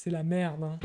C'est la merde, hein.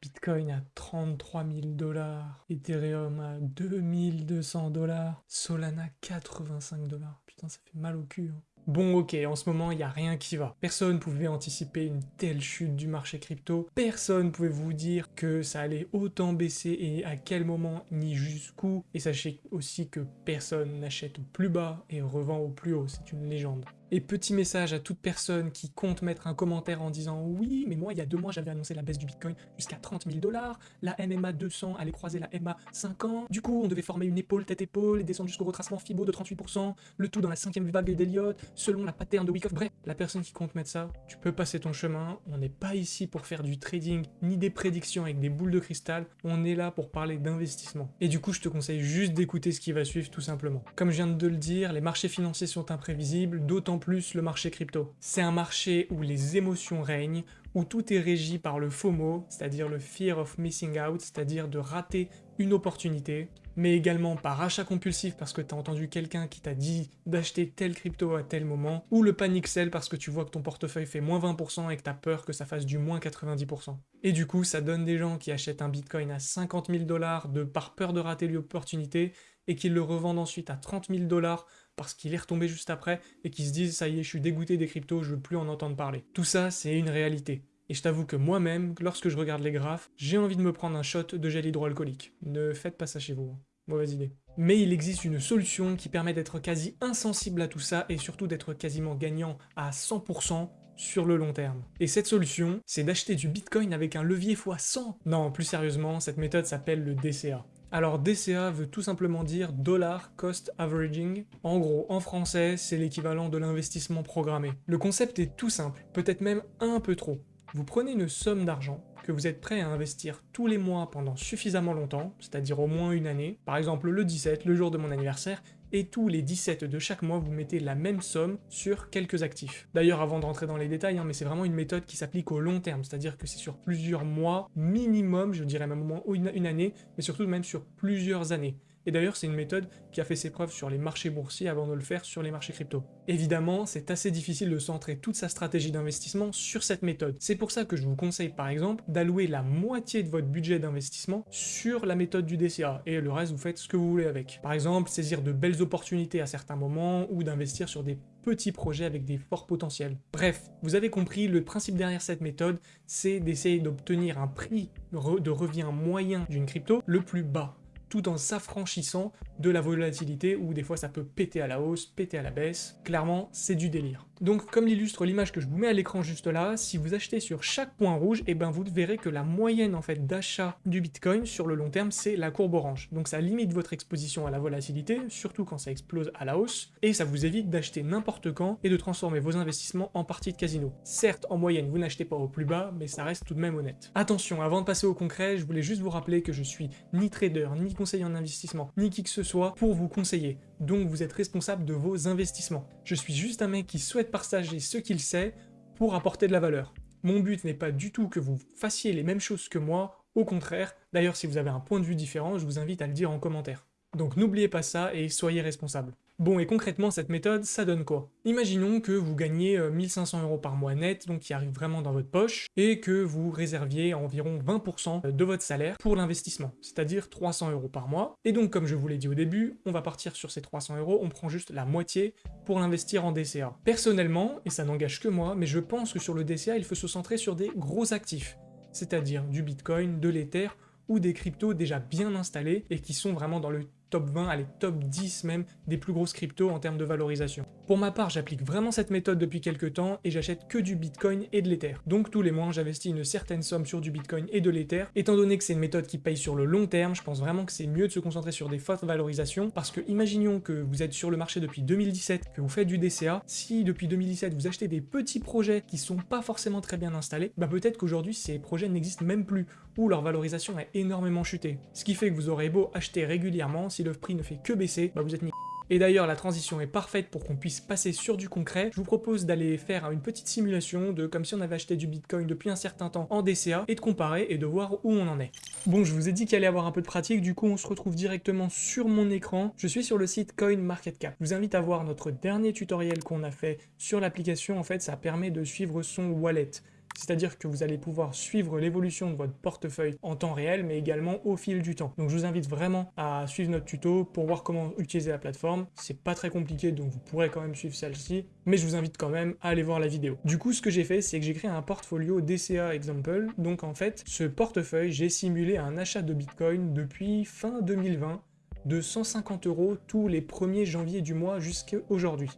Bitcoin à 33 000 dollars, Ethereum à 2200 dollars, Solana 85 dollars. Putain, ça fait mal au cul. Hein. Bon ok, en ce moment, il n'y a rien qui va. Personne pouvait anticiper une telle chute du marché crypto. Personne pouvait vous dire que ça allait autant baisser et à quel moment ni jusqu'où. Et sachez aussi que personne n'achète au plus bas et revend au plus haut, c'est une légende. Et petit message à toute personne qui compte mettre un commentaire en disant « Oui, mais moi, il y a deux mois, j'avais annoncé la baisse du Bitcoin jusqu'à 30 000 dollars, la MMA 200 allait croiser la MA 50, du coup, on devait former une épaule tête-épaule et descendre jusqu'au retracement FIBO de 38%, le tout dans la cinquième vague d'Eliott, selon la pattern de Wyckoff. Bref, la personne qui compte mettre ça, tu peux passer ton chemin, on n'est pas ici pour faire du trading, ni des prédictions avec des boules de cristal, on est là pour parler d'investissement. Et du coup, je te conseille juste d'écouter ce qui va suivre, tout simplement. Comme je viens de le dire, les marchés financiers sont imprévisibles, d'autant plus le marché crypto. C'est un marché où les émotions règnent, où tout est régi par le FOMO, c'est-à-dire le Fear of Missing Out, c'est-à-dire de rater une opportunité, mais également par achat compulsif parce que tu as entendu quelqu'un qui t'a dit d'acheter tel crypto à tel moment, ou le panic sell parce que tu vois que ton portefeuille fait moins 20% et que tu as peur que ça fasse du moins 90%. Et du coup, ça donne des gens qui achètent un bitcoin à 50 000 dollars de par peur de rater l'opportunité et qui le revendent ensuite à 30 000 dollars parce qu'il est retombé juste après et qui se disent « ça y est, je suis dégoûté des cryptos, je veux plus en entendre parler ». Tout ça, c'est une réalité. Et je t'avoue que moi-même, lorsque je regarde les graphes, j'ai envie de me prendre un shot de gel hydroalcoolique. Ne faites pas ça chez vous. Hein. Mauvaise idée. Mais il existe une solution qui permet d'être quasi insensible à tout ça et surtout d'être quasiment gagnant à 100% sur le long terme. Et cette solution, c'est d'acheter du Bitcoin avec un levier x100. Non, plus sérieusement, cette méthode s'appelle le DCA. Alors DCA veut tout simplement dire Dollar Cost Averaging. En gros, en français, c'est l'équivalent de l'investissement programmé. Le concept est tout simple, peut-être même un peu trop. Vous prenez une somme d'argent que vous êtes prêt à investir tous les mois pendant suffisamment longtemps, c'est-à-dire au moins une année, par exemple le 17, le jour de mon anniversaire, et tous les 17 de chaque mois, vous mettez la même somme sur quelques actifs. D'ailleurs, avant de rentrer dans les détails, hein, mais c'est vraiment une méthode qui s'applique au long terme, c'est-à-dire que c'est sur plusieurs mois, minimum, je dirais même au moins une année, mais surtout même sur plusieurs années. Et d'ailleurs, c'est une méthode qui a fait ses preuves sur les marchés boursiers avant de le faire sur les marchés crypto. Évidemment, c'est assez difficile de centrer toute sa stratégie d'investissement sur cette méthode. C'est pour ça que je vous conseille par exemple d'allouer la moitié de votre budget d'investissement sur la méthode du DCA, et le reste vous faites ce que vous voulez avec. Par exemple, saisir de belles opportunités à certains moments, ou d'investir sur des petits projets avec des forts potentiels. Bref, vous avez compris, le principe derrière cette méthode, c'est d'essayer d'obtenir un prix de revient moyen d'une crypto le plus bas tout en s'affranchissant de la volatilité où des fois ça peut péter à la hausse, péter à la baisse. Clairement, c'est du délire. Donc comme l'illustre l'image que je vous mets à l'écran juste là, si vous achetez sur chaque point rouge, et eh ben vous verrez que la moyenne en fait d'achat du Bitcoin sur le long terme, c'est la courbe orange. Donc ça limite votre exposition à la volatilité, surtout quand ça explose à la hausse, et ça vous évite d'acheter n'importe quand et de transformer vos investissements en partie de casino. Certes, en moyenne, vous n'achetez pas au plus bas, mais ça reste tout de même honnête. Attention, avant de passer au concret, je voulais juste vous rappeler que je suis ni trader, ni en investissement, ni qui que ce soit pour vous conseiller. Donc vous êtes responsable de vos investissements. Je suis juste un mec qui souhaite partager ce qu'il sait pour apporter de la valeur. Mon but n'est pas du tout que vous fassiez les mêmes choses que moi, au contraire. D'ailleurs, si vous avez un point de vue différent, je vous invite à le dire en commentaire. Donc n'oubliez pas ça et soyez responsable. Bon, et concrètement, cette méthode, ça donne quoi? Imaginons que vous gagnez 1500 euh, euros par mois net, donc qui arrive vraiment dans votre poche, et que vous réserviez environ 20% de votre salaire pour l'investissement, c'est-à-dire 300 euros par mois. Et donc, comme je vous l'ai dit au début, on va partir sur ces 300 euros, on prend juste la moitié pour l'investir en DCA. Personnellement, et ça n'engage que moi, mais je pense que sur le DCA, il faut se centrer sur des gros actifs, c'est-à-dire du Bitcoin, de l'Ether, ou des cryptos déjà bien installés et qui sont vraiment dans le top 20, allez top 10 même, des plus grosses cryptos en termes de valorisation. Pour ma part, j'applique vraiment cette méthode depuis quelques temps et j'achète que du Bitcoin et de l'Ether. Donc tous les mois, j'investis une certaine somme sur du Bitcoin et de l'Ether. Étant donné que c'est une méthode qui paye sur le long terme, je pense vraiment que c'est mieux de se concentrer sur des fortes valorisations parce que imaginons que vous êtes sur le marché depuis 2017, que vous faites du DCA, si depuis 2017 vous achetez des petits projets qui sont pas forcément très bien installés, bah peut-être qu'aujourd'hui ces projets n'existent même plus ou leur valorisation est énormément chutée. Ce qui fait que vous aurez beau acheter régulièrement, si le prix ne fait que baisser, bah vous êtes ni Et d'ailleurs, la transition est parfaite pour qu'on puisse passer sur du concret. Je vous propose d'aller faire une petite simulation de comme si on avait acheté du Bitcoin depuis un certain temps en DCA et de comparer et de voir où on en est. Bon, je vous ai dit qu'il allait y avoir un peu de pratique, du coup on se retrouve directement sur mon écran. Je suis sur le site CoinMarketCap. Je vous invite à voir notre dernier tutoriel qu'on a fait sur l'application. En fait, ça permet de suivre son wallet. C'est-à-dire que vous allez pouvoir suivre l'évolution de votre portefeuille en temps réel, mais également au fil du temps. Donc je vous invite vraiment à suivre notre tuto pour voir comment utiliser la plateforme. C'est pas très compliqué, donc vous pourrez quand même suivre celle-ci, mais je vous invite quand même à aller voir la vidéo. Du coup, ce que j'ai fait, c'est que j'ai créé un portfolio DCA Example. Donc en fait, ce portefeuille, j'ai simulé un achat de Bitcoin depuis fin 2020 de 150 euros tous les 1er janvier du mois jusqu'à aujourd'hui.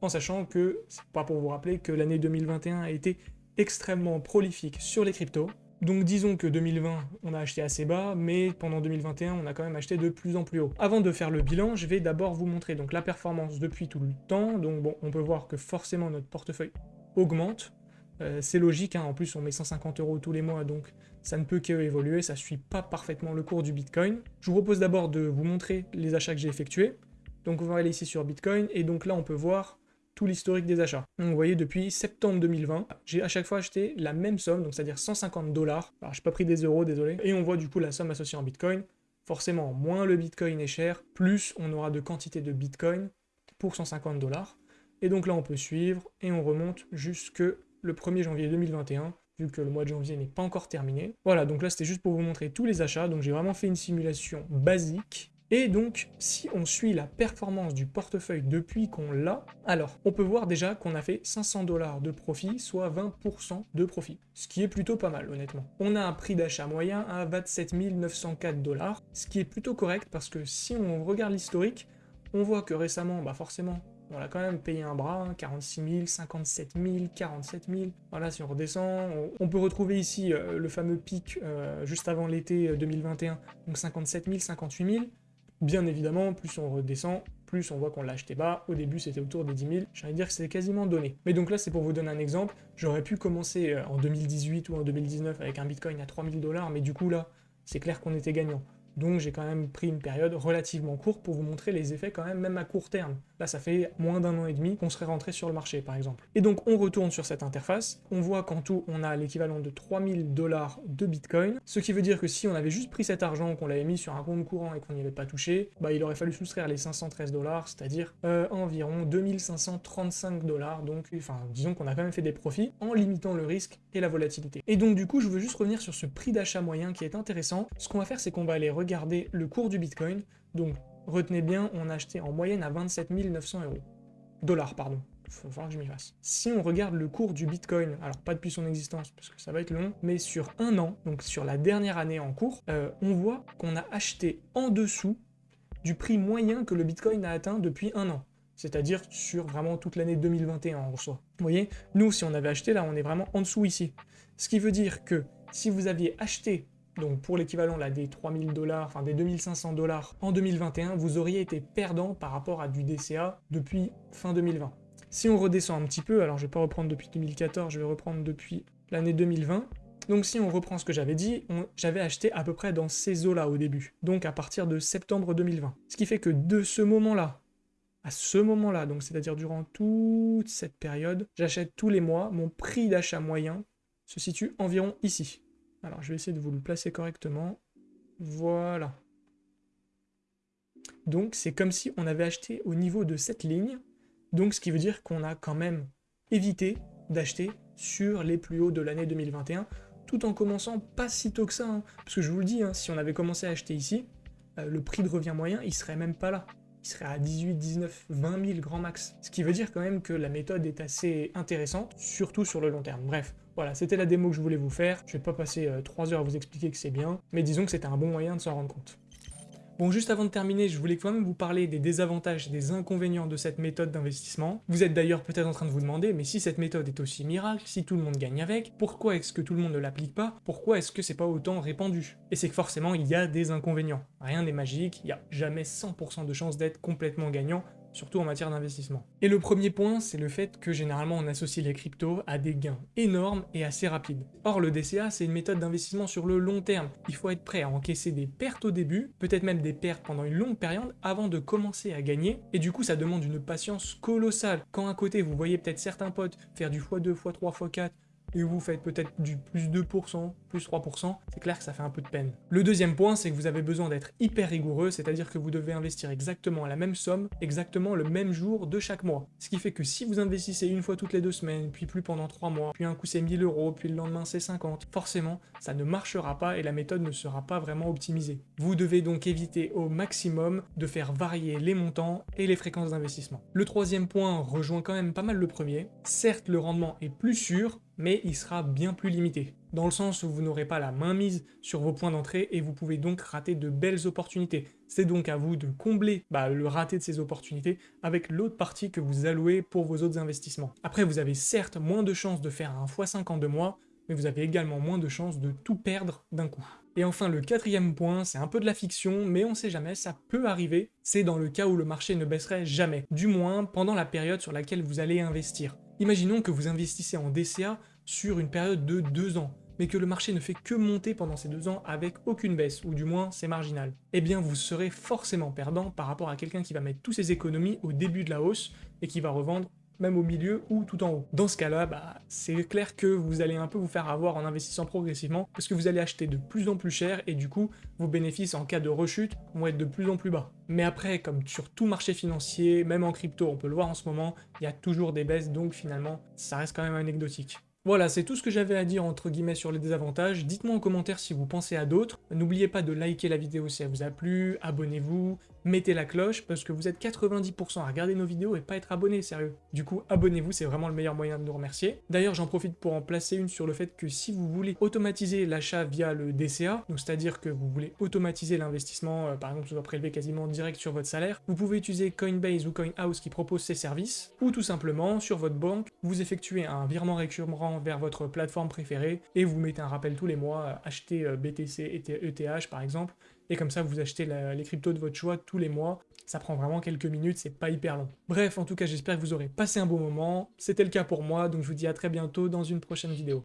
En sachant que, c'est pas pour vous rappeler que l'année 2021 a été extrêmement prolifique sur les cryptos. Donc disons que 2020, on a acheté assez bas, mais pendant 2021, on a quand même acheté de plus en plus haut. Avant de faire le bilan, je vais d'abord vous montrer donc la performance depuis tout le temps. Donc bon, on peut voir que forcément notre portefeuille augmente. Euh, c'est logique, hein. en plus on met 150 euros tous les mois, donc ça ne peut qu'évoluer, ça suit pas parfaitement le cours du Bitcoin. Je vous propose d'abord de vous montrer les achats que j'ai effectués. Donc on va aller ici sur Bitcoin, et donc là on peut voir l'historique des achats. Donc vous voyez, depuis septembre 2020, j'ai à chaque fois acheté la même somme, donc c'est-à-dire 150 dollars. Alors j'ai pas pris des euros, désolé. Et on voit du coup la somme associée en Bitcoin. Forcément, moins le Bitcoin est cher, plus on aura de quantité de Bitcoin pour 150 dollars. Et donc là, on peut suivre et on remonte jusque le 1er janvier 2021, vu que le mois de janvier n'est pas encore terminé. Voilà, donc là, c'était juste pour vous montrer tous les achats. Donc j'ai vraiment fait une simulation basique et donc, si on suit la performance du portefeuille depuis qu'on l'a, alors on peut voir déjà qu'on a fait 500 dollars de profit, soit 20% de profit, ce qui est plutôt pas mal honnêtement. On a un prix d'achat moyen à 27 904 dollars, ce qui est plutôt correct parce que si on regarde l'historique, on voit que récemment, bah forcément, on a quand même payé un bras, 46 000, 57 000, 47 000. Voilà, si on redescend, on, peut retrouver ici euh, le fameux pic euh, juste avant l'été 2021, euh, donc 57 000, 58 000. Bien évidemment, plus on redescend, plus on voit qu'on l'a acheté bas. Au début, c'était autour des 10 000. J'allais dire que c'est quasiment donné. Mais donc là, c'est pour vous donner un exemple. J'aurais pu commencer euh, en 2018 ou en 2019 avec un Bitcoin à 3000 dollars, mais du coup, là, c'est clair qu'on était gagnant. Donc j'ai quand même pris une période relativement courte pour vous montrer les effets quand même, même à court terme. Là, ça fait moins d'un an et demi qu'on serait rentré sur le marché, par exemple. Et donc, on retourne sur cette interface. On voit qu'en tout, on a l'équivalent de 3000 dollars de Bitcoin. Ce qui veut dire que si on avait juste pris cet argent, qu'on l'avait mis sur un compte courant et qu'on n'y avait pas touché, bah, il aurait fallu soustraire les 513 dollars, c'est-à-dire euh, environ 2535 dollars. Donc, enfin, disons qu'on a quand même fait des profits en limitant le risque et la volatilité. Et donc, du coup, je veux juste revenir sur ce prix d'achat moyen qui est intéressant. Ce qu'on va faire, c'est qu'on va aller regarder le cours du Bitcoin. Donc, retenez bien, on a acheté en moyenne à 27 900 euros. Dollars, pardon. Faut que je m'y fasse. Si on regarde le cours du Bitcoin, alors pas depuis son existence, parce que ça va être long, mais sur un an, donc sur la dernière année en cours, euh, on voit qu'on a acheté en dessous du prix moyen que le Bitcoin a atteint depuis un an. C'est-à-dire sur vraiment toute l'année 2021 en soi. Voyez, nous, si on avait acheté, là, on est vraiment en dessous ici. Ce qui veut dire que si vous aviez acheté donc pour l'équivalent là des 3000 dollars, enfin des 2500 dollars en 2021, vous auriez été perdant par rapport à du DCA depuis fin 2020. Si on redescend un petit peu, alors je vais pas reprendre depuis 2014, je vais reprendre depuis l'année 2020, donc si on reprend ce que j'avais dit, j'avais acheté à peu près dans ces eaux-là au début, donc à partir de septembre 2020. Ce qui fait que de ce moment-là, à ce moment-là, donc c'est-à-dire durant toute cette période, j'achète tous les mois, mon prix d'achat moyen se situe environ ici. Alors, je vais essayer de vous le placer correctement. Voilà. Donc, c'est comme si on avait acheté au niveau de cette ligne. Donc, ce qui veut dire qu'on a quand même évité d'acheter sur les plus hauts de l'année 2021, tout en commençant pas si tôt que ça. Hein. Parce que je vous le dis, hein, si on avait commencé à acheter ici, euh, le prix de revient moyen, il serait même pas là. Il serait à 18, 19, 20 000 grand max. Ce qui veut dire quand même que la méthode est assez intéressante, surtout sur le long terme. Bref, voilà, c'était la démo que je voulais vous faire. Je vais pas passer 3 euh, heures à vous expliquer que c'est bien, mais disons que c'était un bon moyen de s'en rendre compte. Bon, juste avant de terminer, je voulais quand même vous parler des désavantages et des inconvénients de cette méthode d'investissement. Vous êtes d'ailleurs peut-être en train de vous demander, mais si cette méthode est aussi miracle, si tout le monde gagne avec, pourquoi est-ce que tout le monde ne l'applique pas? Pourquoi est-ce que c'est pas autant répandu? Et c'est que forcément, il y a des inconvénients. Rien n'est magique, il n'y a jamais 100% de chance d'être complètement gagnant, surtout en matière d'investissement. Et le premier point, c'est le fait que généralement on associe les cryptos à des gains énormes et assez rapides. Or le DCA, c'est une méthode d'investissement sur le long terme. Il faut être prêt à encaisser des pertes au début, peut-être même des pertes pendant une longue période avant de commencer à gagner, et du coup ça demande une patience colossale. Quand à côté vous voyez peut-être certains potes faire du x2, x3, x4, et vous faites peut-être du plus 2%, plus 3%, c'est clair que ça fait un peu de peine. Le deuxième point, c'est que vous avez besoin d'être hyper rigoureux, c'est-à-dire que vous devez investir exactement la même somme, exactement le même jour de chaque mois. Ce qui fait que si vous investissez une fois toutes les deux semaines, puis plus pendant 3 mois, puis un coup c'est 1000 euros, puis le lendemain c'est 50, forcément, ça ne marchera pas et la méthode ne sera pas vraiment optimisée. Vous devez donc éviter au maximum de faire varier les montants et les fréquences d'investissement. Le troisième point rejoint quand même pas mal le premier. Certes, le rendement est plus sûr, mais il sera bien plus limité, dans le sens où vous n'aurez pas la main mise sur vos points d'entrée et vous pouvez donc rater de belles opportunités. C'est donc à vous de combler bah, le raté de ces opportunités avec l'autre partie que vous allouez pour vos autres investissements. Après, vous avez certes moins de chances de faire un x5 en deux mois, mais vous avez également moins de chances de tout perdre d'un coup. Et enfin, le quatrième point, c'est un peu de la fiction, mais on sait jamais, ça peut arriver, c'est dans le cas où le marché ne baisserait jamais, du moins pendant la période sur laquelle vous allez investir. Imaginons que vous investissez en DCA sur une période de 2 ans, mais que le marché ne fait que monter pendant ces deux ans avec aucune baisse, ou du moins c'est marginal. Eh bien vous serez forcément perdant par rapport à quelqu'un qui va mettre tous ses économies au début de la hausse et qui va revendre même au milieu ou tout en haut. Dans ce cas-là, bah, c'est clair que vous allez un peu vous faire avoir en investissant progressivement, parce que vous allez acheter de plus en plus cher, et du coup, vos bénéfices en cas de rechute vont être de plus en plus bas. Mais après, comme sur tout marché financier, même en crypto, on peut le voir en ce moment, il y a toujours des baisses, donc finalement, ça reste quand même anecdotique. Voilà, c'est tout ce que j'avais à dire entre guillemets sur les désavantages. Dites-moi en commentaire si vous pensez à d'autres. N'oubliez pas de liker la vidéo si elle vous a plu, abonnez-vous, mettez la cloche, parce que vous êtes 90% à regarder nos vidéos et pas être abonné, sérieux. Du coup, abonnez-vous, c'est vraiment le meilleur moyen de nous remercier. D'ailleurs, j'en profite pour en placer une sur le fait que si vous voulez automatiser l'achat via le DCA, c'est-à-dire que vous voulez automatiser l'investissement, euh, par exemple, ça va prélever quasiment direct sur votre salaire, vous pouvez utiliser Coinbase ou CoinHouse qui propose ces services, ou tout simplement, sur votre banque, vous effectuez un virement récurrent vers votre plateforme préférée, et vous mettez un rappel tous les mois, euh, acheter euh, BTC et ETH par exemple, et comme ça vous achetez les cryptos de votre choix tous les mois. Ça prend vraiment quelques minutes, c'est pas hyper long. Bref, en tout cas, j'espère que vous aurez passé un bon moment. C'était le cas pour moi, donc je vous dis à très bientôt dans une prochaine vidéo.